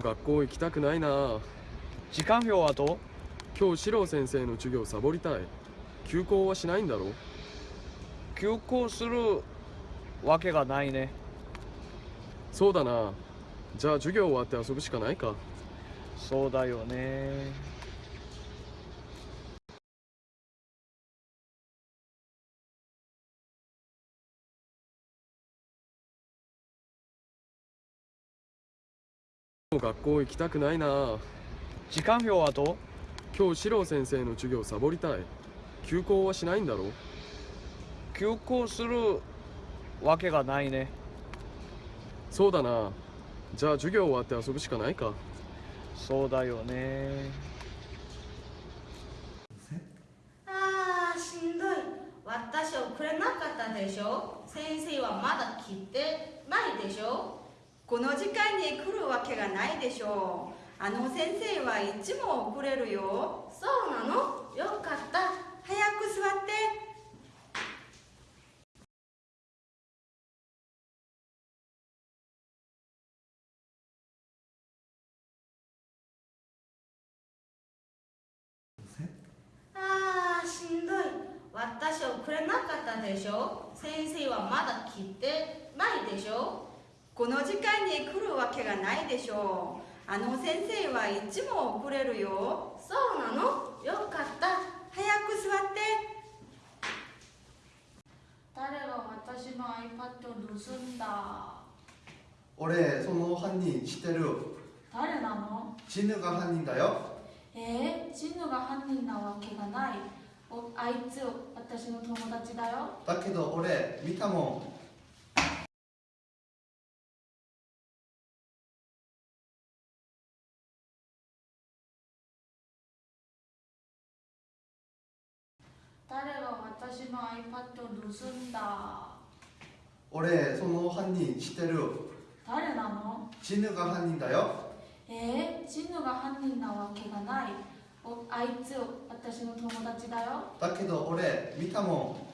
学校行きたくないな。時間表はどう？今日四郎先生の授業サボりたい。休校はしないんだろ休校するわけがないね。そうだな。じゃあ授業終わって遊ぶしかないか。そうだよね学校行きたくないな。時間表はどう？今日四郎先生の授業サボりたい。休校はしないんだろ休校するわけがないね。そうだな。じゃあ授業終わって遊ぶしかないか。そうだよね。あーしんどい。私遅れなかったでしょ？先生はまだ来てないでしょ？この時間に来るわけがないでしょう。あの先生はいつも遅れるよ。そうなの？よかった。早く座って。あーしんどい。私遅れなかったでしょ？先生はまだ来てないでしょ？この時間に来るわけがないでしょう。あの先生はいつも遅れるよ。そうなの？よかった。早く座って。誰が私の iPad を盗んだ？俺その犯人知ってる誰なの？チヌが犯人だよ。えー、チヌが犯人なわけがない。おあいつ私の友達だよ。だけど俺見たも誰が私の iPad を盗んだ？ん俺その犯人知ってる誰なの？チヌが犯人だよ。えー、チヌが犯人なわけがない。おあいつ私の友達だよ。だけど俺見たも